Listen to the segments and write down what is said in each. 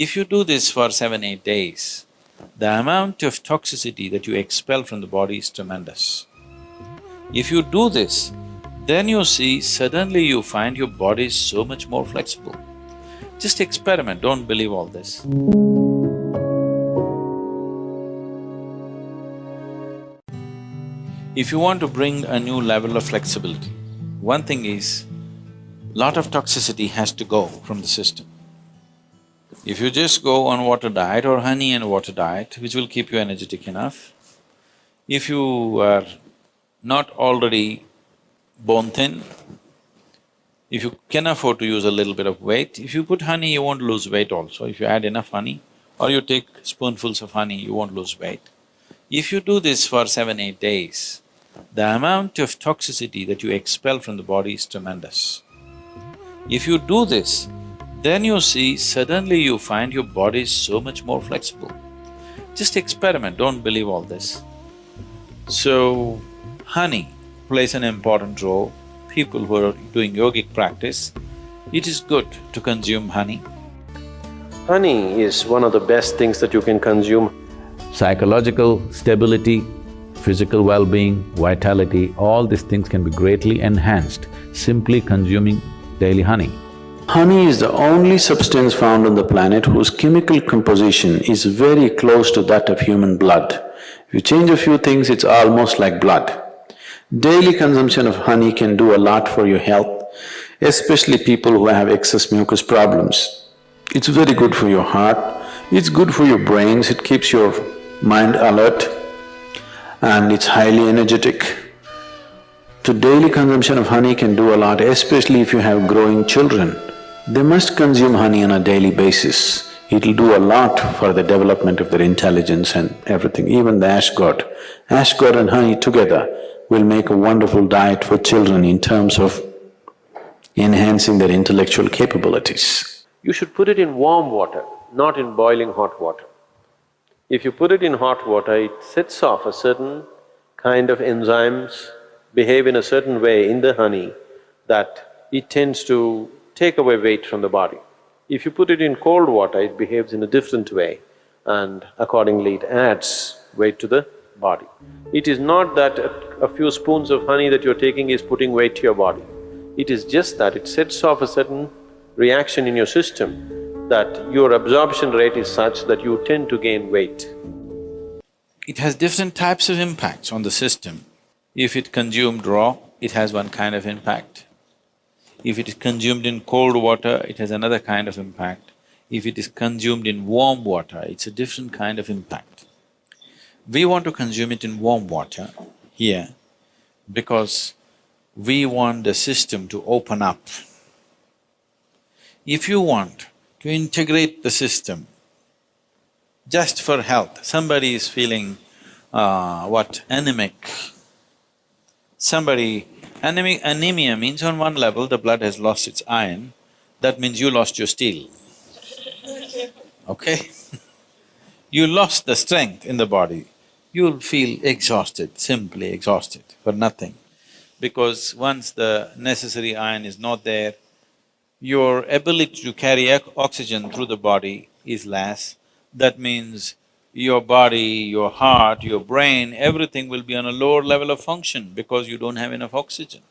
If you do this for seven, eight days, the amount of toxicity that you expel from the body is tremendous. If you do this, then you see suddenly you find your body is so much more flexible. Just experiment, don't believe all this. If you want to bring a new level of flexibility, one thing is, lot of toxicity has to go from the system. If you just go on water diet or honey and water diet, which will keep you energetic enough, if you are not already bone thin, if you can afford to use a little bit of weight, if you put honey, you won't lose weight also. If you add enough honey or you take spoonfuls of honey, you won't lose weight. If you do this for seven, eight days, the amount of toxicity that you expel from the body is tremendous. If you do this, then you see suddenly you find your body is so much more flexible. Just experiment, don't believe all this. So, honey plays an important role. People who are doing yogic practice, it is good to consume honey. Honey is one of the best things that you can consume. Psychological stability, physical well-being, vitality, all these things can be greatly enhanced simply consuming daily honey. Honey is the only substance found on the planet whose chemical composition is very close to that of human blood. If you change a few things, it's almost like blood. Daily consumption of honey can do a lot for your health, especially people who have excess mucus problems. It's very good for your heart, it's good for your brains, it keeps your mind alert and it's highly energetic. So daily consumption of honey can do a lot, especially if you have growing children. They must consume honey on a daily basis. It'll do a lot for the development of their intelligence and everything, even the ash gourd. Ash gourd and honey together will make a wonderful diet for children in terms of enhancing their intellectual capabilities. You should put it in warm water, not in boiling hot water. If you put it in hot water, it sets off a certain kind of enzymes behave in a certain way in the honey that it tends to take away weight from the body. If you put it in cold water, it behaves in a different way and accordingly it adds weight to the body. It is not that a, few spoons of honey that you're taking is putting weight to your body. It is just that it sets off a certain reaction in your system that your absorption rate is such that you tend to gain weight. It has different types of impacts on the system. If it consumed raw, it has one kind of impact. If it is consumed in cold water, it has another kind of impact. If it is consumed in warm water, it's a different kind of impact. We want to consume it in warm water here because we want the system to open up. If you want to integrate the system just for health, somebody is feeling, uh, what, anemic, somebody Anemi anemia means on one level the blood has lost its iron, that means you lost your steel, okay? you lost the strength in the body, you'll feel exhausted, simply exhausted for nothing. Because once the necessary iron is not there, your ability to carry oxygen through the body is less. That means your body, your heart, your brain, everything will be on a lower level of function because you don't have enough oxygen.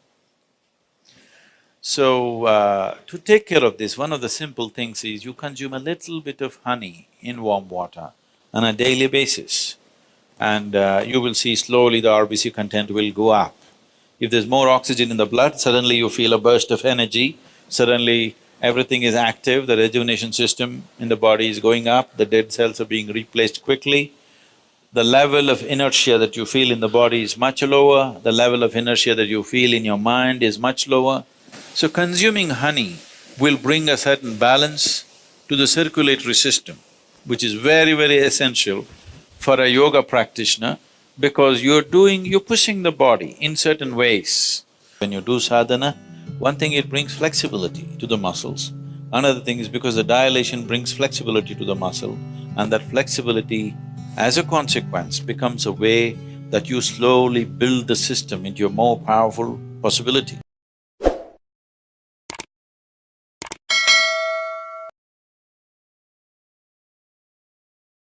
So, uh, to take care of this, one of the simple things is you consume a little bit of honey in warm water on a daily basis and uh, you will see slowly the RBC content will go up. If there's more oxygen in the blood, suddenly you feel a burst of energy, suddenly everything is active, the rejuvenation system in the body is going up, the dead cells are being replaced quickly. The level of inertia that you feel in the body is much lower, the level of inertia that you feel in your mind is much lower. So consuming honey will bring a certain balance to the circulatory system, which is very, very essential for a yoga practitioner because you're doing… you're pushing the body in certain ways. When you do sadhana, one thing, it brings flexibility to the muscles. Another thing is because the dilation brings flexibility to the muscle and that flexibility as a consequence becomes a way that you slowly build the system into a more powerful possibility.